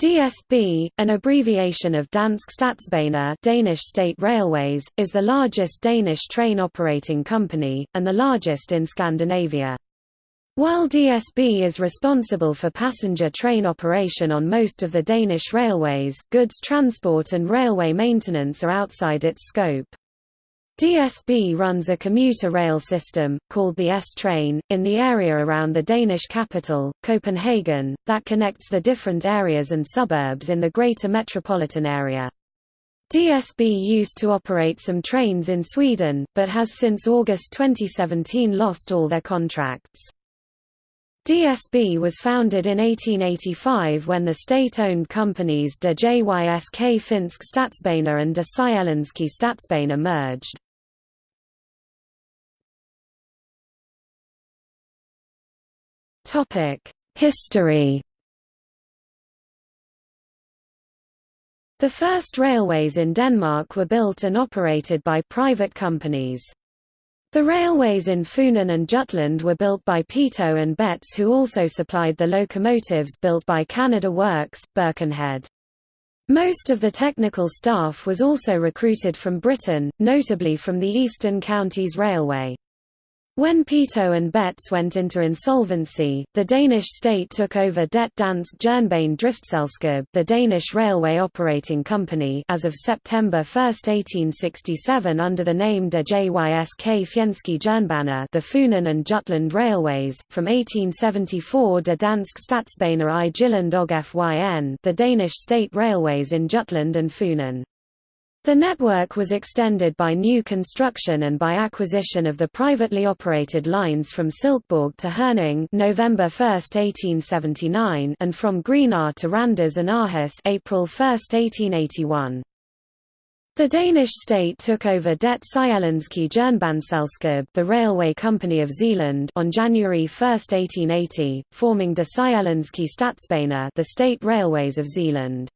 DSB, an abbreviation of Dansk Statsbaner Danish State Railways, is the largest Danish train operating company, and the largest in Scandinavia. While DSB is responsible for passenger train operation on most of the Danish railways, goods transport and railway maintenance are outside its scope. DSB runs a commuter rail system, called the S-Train, in the area around the Danish capital, Copenhagen, that connects the different areas and suburbs in the greater metropolitan area. DSB used to operate some trains in Sweden, but has since August 2017 lost all their contracts. DSB was founded in 1885 when the state-owned companies De Jysk Finsk Statsbaner and De Sjællandske Statsbaner merged. History The first railways in Denmark were built and operated by private companies. The railways in Funen and Jutland were built by Peto and Betts who also supplied the locomotives built by Canada Works, Birkenhead. Most of the technical staff was also recruited from Britain, notably from the Eastern Counties Railway. When Peto and Betts went into insolvency, the Danish state took over Det Dansk Jernbane Driftselskab the Danish Railway Operating Company as of September 1, 1867 under the name De Jysk Fjendske Jernbaner the Funen and Jutland Railways, from 1874 De Dansk Statsbaner i Jylland og Fyn the Danish State Railways in Jutland and Funen. The network was extended by new construction and by acquisition of the privately operated lines from Silkeborg to Herning November 1, 1879 and from Grenaa to Randers and Aarhus April 1, 1881. The Danish state took over Det Sjællandske Jernbaneselskab the Railway Company of Zealand on January 1, 1880, forming De Sjællandske Statsbaner the State Railways of Zealand.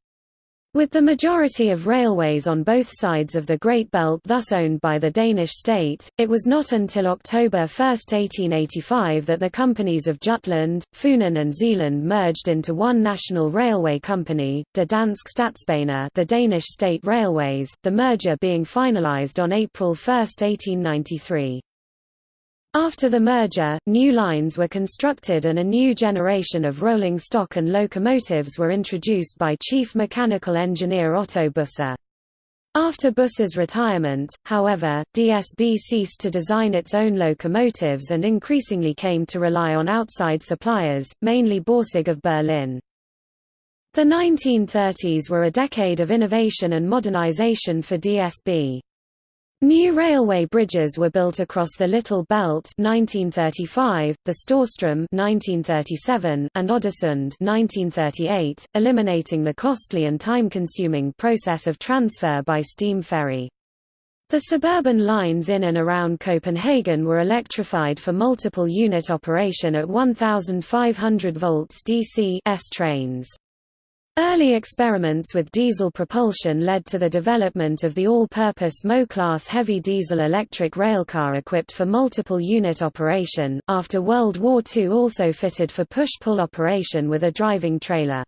With the majority of railways on both sides of the Great Belt thus owned by the Danish state, it was not until October 1, 1885 that the companies of Jutland, Funen and Zealand merged into one national railway company, De Statsbaner the Danish State Railways, the merger being finalized on April 1, 1893. After the merger, new lines were constructed and a new generation of rolling stock and locomotives were introduced by Chief Mechanical Engineer Otto Busse. After Busse's retirement, however, DSB ceased to design its own locomotives and increasingly came to rely on outside suppliers, mainly Borsig of Berlin. The 1930s were a decade of innovation and modernization for DSB. New railway bridges were built across the Little Belt 1935, the Storstrøm 1937, and Oddesund 1938, eliminating the costly and time-consuming process of transfer by steam ferry. The suburban lines in and around Copenhagen were electrified for multiple unit operation at 1500 volts DC S trains. Early experiments with diesel propulsion led to the development of the all-purpose Mo-class heavy diesel electric railcar equipped for multiple unit operation, after World War II also fitted for push-pull operation with a driving trailer.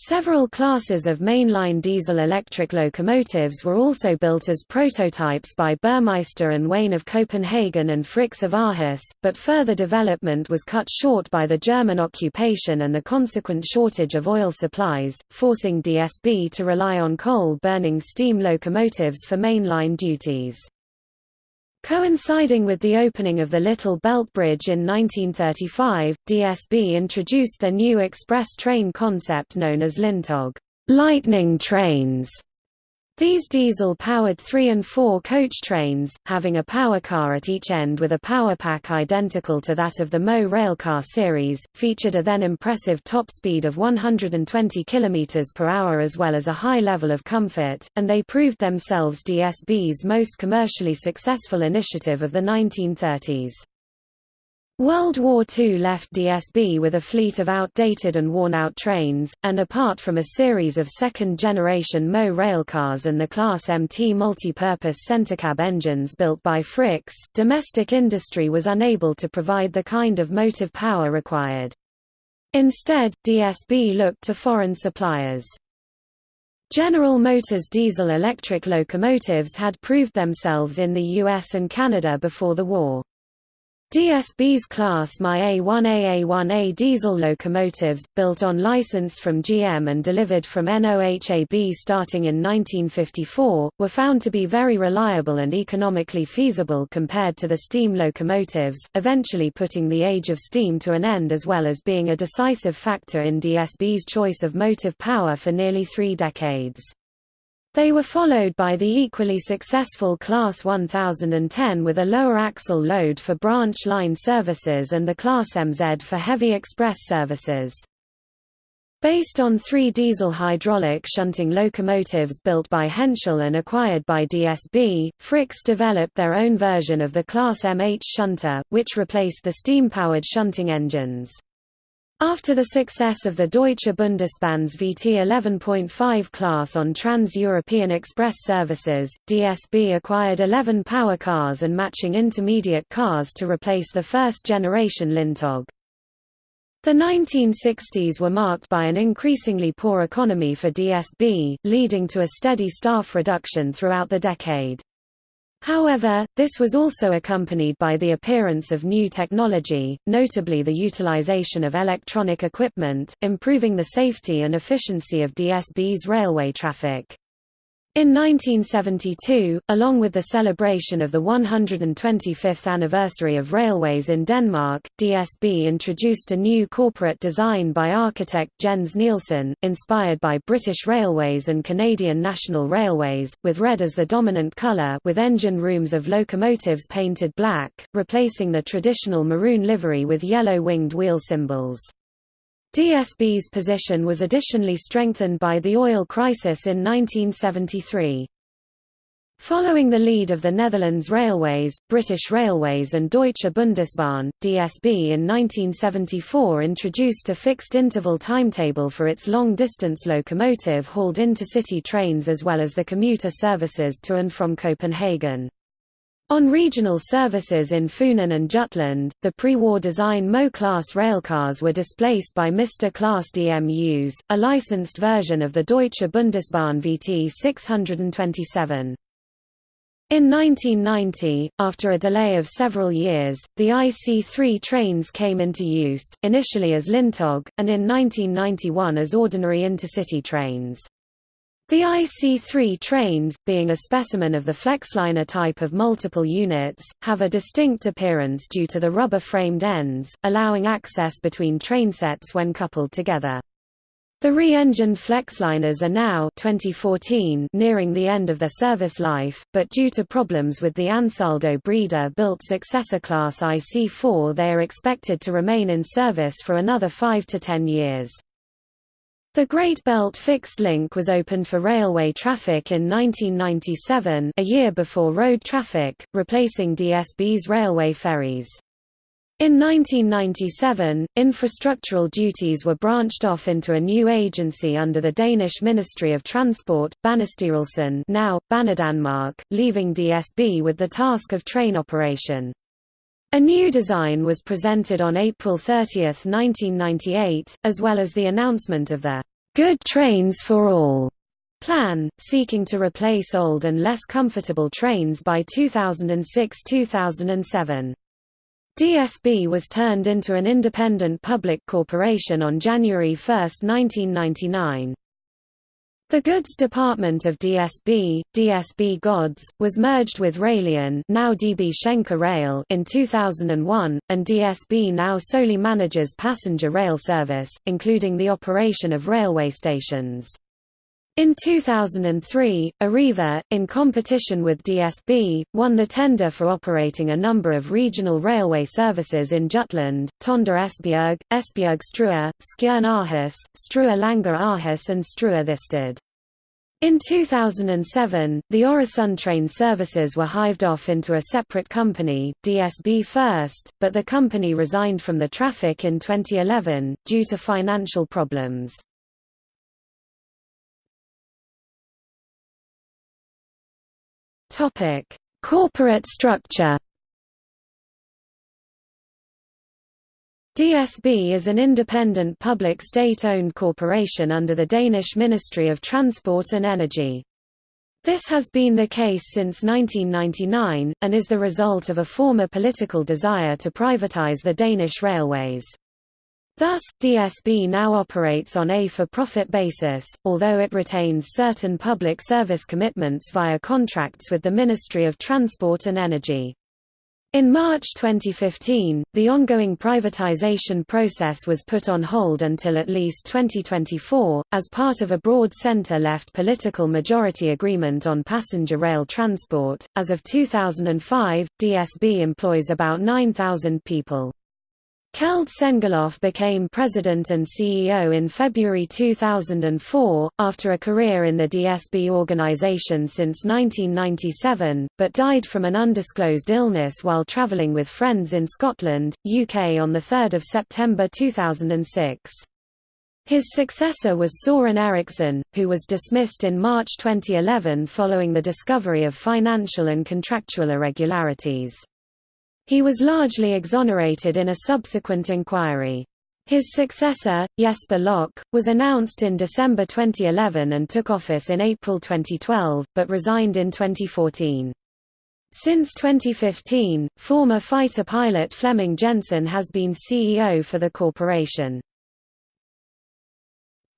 Several classes of mainline diesel-electric locomotives were also built as prototypes by Burmeister and Wain of Copenhagen and Frichs of Aarhus, but further development was cut short by the German occupation and the consequent shortage of oil supplies, forcing DSB to rely on coal-burning steam locomotives for mainline duties. Coinciding with the opening of the Little Belt Bridge in 1935, DSB introduced their new express train concept known as Lyntog lightning trains", these diesel-powered 3 and 4 coach trains, having a power car at each end with a power pack identical to that of the Mo railcar series, featured a then impressive top speed of 120 km per hour as well as a high level of comfort, and they proved themselves DSB's most commercially successful initiative of the 1930s. World War II left DSB with a fleet of outdated and worn-out trains, and apart from a series of second-generation Mo railcars and the Class MT multi-purpose centercab engines built by Frichs, domestic industry was unable to provide the kind of motive power required. Instead, DSB looked to foreign suppliers. General Motors diesel-electric locomotives had proved themselves in the US and Canada before the war. DSB's Class My A1A A1A diesel locomotives, built on license from GM and delivered from NOHAB starting in 1954, were found to be very reliable and economically feasible compared to the steam locomotives, eventually putting the age of steam to an end as well as being a decisive factor in DSB's choice of motive power for nearly three decades. They were followed by the equally successful Class 1010 with a lower axle load for branch line services and the Class MZ for heavy express services. Based on three diesel hydraulic shunting locomotives built by Henschel and acquired by DSB, Frichs developed their own version of the Class MH shunter, which replaced the steam-powered shunting engines. After the success of the Deutsche Bundesbahn's VT 11.5 class on Trans-European Express services, DSB acquired 11 power cars and matching intermediate cars to replace the first-generation Lyntog. The 1960s were marked by an increasingly poor economy for DSB, leading to a steady staff reduction throughout the decade. However, this was also accompanied by the appearance of new technology, notably the utilization of electronic equipment, improving the safety and efficiency of DSB's railway traffic. In 1972, along with the celebration of the 125th anniversary of railways in Denmark, DSB introduced a new corporate design by architect Jens Nielsen, inspired by British Railways and Canadian National Railways, with red as the dominant colour with engine rooms of locomotives painted black, replacing the traditional maroon livery with yellow winged wheel symbols. DSB's position was additionally strengthened by the oil crisis in 1973. Following the lead of the Netherlands Railways, British Railways and Deutsche Bundesbahn, DSB in 1974 introduced a fixed-interval timetable for its long-distance locomotive hauled intercity trains as well as the commuter services to and from Copenhagen. On regional services in Funen and Jutland, the pre-war design Mo-class railcars were displaced by Mr. class DMUs, a licensed version of the Deutsche Bundesbahn VT 627. In 1990, after a delay of several years, the IC3 trains came into use, initially as Lyntog, and in 1991 as ordinary intercity trains. The IC3 trains, being a specimen of the Flexliner type of multiple units, have a distinct appearance due to the rubber-framed ends, allowing access between trainsets when coupled together. The re-engined Flexliners are now 2014 nearing the end of their service life, but due to problems with the AnsaldoBreda-built successor class IC4 they are expected to remain in service for another 5 to 10 years. The Great Belt Fixed Link was opened for railway traffic in 1997 a year before road traffic, replacing DSB's railway ferries. In 1997, infrastructural duties were branched off into a new agency under the Danish Ministry of Transport, Banestyrelsen now, Banedanmark, leaving DSB with the task of train operation. A new design was presented on April 30, 1998, as well as the announcement of the Good Trains for All plan, seeking to replace old and less comfortable trains by 2006–2007. DSB was turned into an independent public corporation on January 1, 1999. The goods department of DSB, DSB Gods, was merged with Railion now DB Schenker Rail in 2001, and DSB now solely manages passenger rail service, including the operation of railway stations. In 2003, Arriva, in competition with DSB, won the tender for operating a number of regional railway services in Jutland, Tønder Esbjerg, Esbjerg Struer, Skjern Aarhus, Struer Langå Aarhus and Struer Thisted. In 2007, the Train services were hived off into a separate company, DSB First, but the company resigned from the traffic in 2011, due to financial problems. Topic: Corporate structure. DSB is an independent public state-owned corporation under the Danish Ministry of Transport and Energy. This has been the case since 1999, and is the result of a former political desire to privatize the Danish railways. Thus, DSB now operates on a for-profit basis, although it retains certain public service commitments via contracts with the Ministry of Transport and Energy. In March 2015, the ongoing privatization process was put on hold until at least 2024, as part of a broad center-left political majority agreement on passenger rail transport. As of 2005, DSB employs about 9,000 people. Keld Sengeløv became president and CEO in February 2004, after a career in the DSB organization since 1997, but died from an undisclosed illness while traveling with friends in Scotland, UK on 3 September 2006. His successor was Søren Eriksen, who was dismissed in March 2011 following the discovery of financial and contractual irregularities. He was largely exonerated in a subsequent inquiry. His successor, Jesper Lok, was announced in December 2011 and took office in April 2012, but resigned in 2014. Since 2015, former fighter pilot Flemming Jensen has been CEO for the corporation.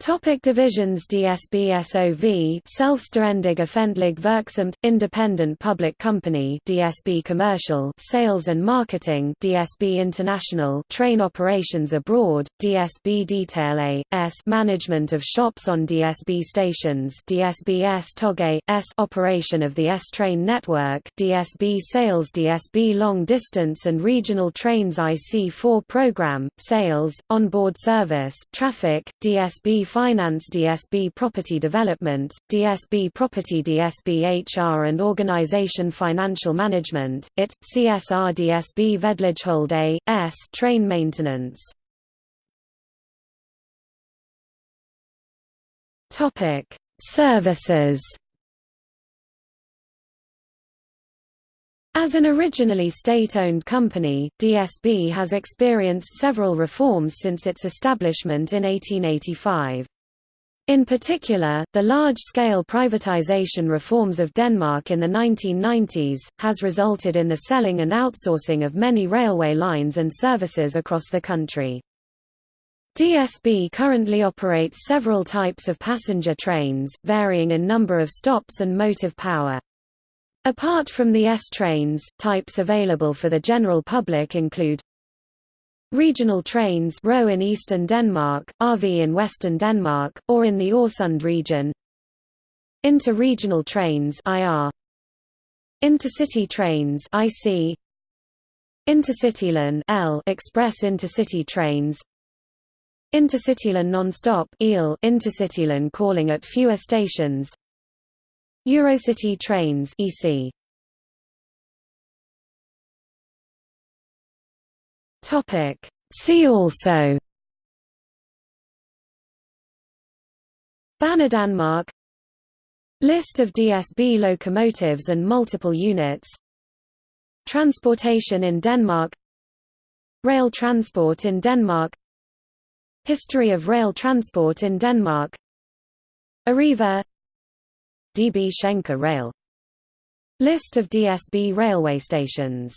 Topic divisions DSB SOV Selvstændig Offentlig Virksomhed Independent Public Company DSB Commercial Sales and Marketing DSB International Train Operations Abroad DSB Detail A.S Management of shops on DSB stations DSB S Toge S Operation of the S train network DSB Sales DSB Long Distance and Regional Trains IC4 program Sales Onboard Service Traffic DSB Finance DSB Property Development, DSB Property DSB HR and Organization Financial Management, IT, CSR DSB Vedligehold A.S. Train Maintenance Services As an originally state-owned company, DSB has experienced several reforms since its establishment in 1885. In particular, the large-scale privatization reforms of Denmark in the 1990s, has resulted in the selling and outsourcing of many railway lines and services across the country. DSB currently operates several types of passenger trains, varying in number of stops and motive power. Apart from the S trains, types available for the general public include Regional trains RO in eastern Denmark, RV in western Denmark, or in the Øresund region. Inter-regional trains IR Intercity trains IC Intercitylyn L express intercity trains. Intercitylyn non-stop EL Intercitylyn calling at fewer stations Eurocity trains EC. Topic. See also. Banedanmark List of DSB locomotives and multiple units. Transportation in Denmark. Rail transport in Denmark. History of rail transport in Denmark. Arriva DB Schenker Rail. List of DSB railway stations